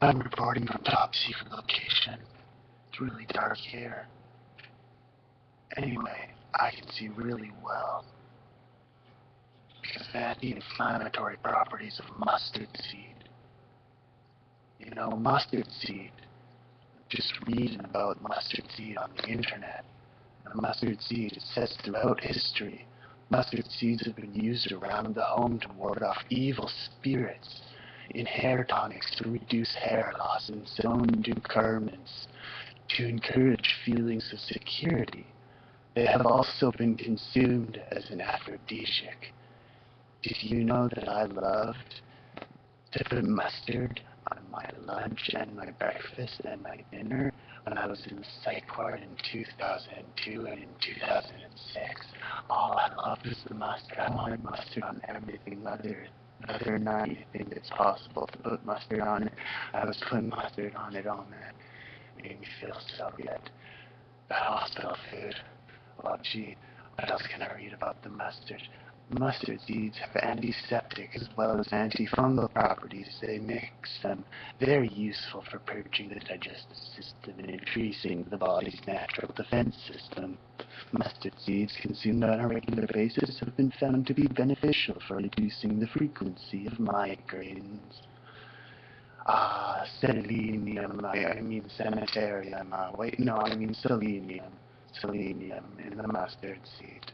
I'm reporting from top secret location. It's really dark here. Anyway, I can see really well. Because of the anti-inflammatory properties of mustard seed. You know, mustard seed. Just reading about mustard seed on the internet. And mustard seed, it says throughout history, mustard seeds have been used around the home to ward off evil spirits in hair tonics to reduce hair loss and sewn into to encourage feelings of security. They have also been consumed as an aphrodisiac. Did you know that I loved to put mustard on my lunch and my breakfast and my dinner when I was in the psych ward in 2002 and in 2006? All I loved was the mustard. I wanted mustard on everything, whether other than anything that's possible to put mustard on it. I was putting mustard on it all man. Made me feel so good. The hospital food. Well, gee, what else can I read about the mustard? Mustard seeds have antiseptic as well as antifungal properties. They mix them very useful for purging the digestive system and increasing the body's natural defense system. Mustard seeds consumed on a regular basis have been found to be beneficial for reducing the frequency of migraines. Ah, selenium, I, I mean sanitarium, uh, wait, no, I mean selenium, selenium in the mustard seed.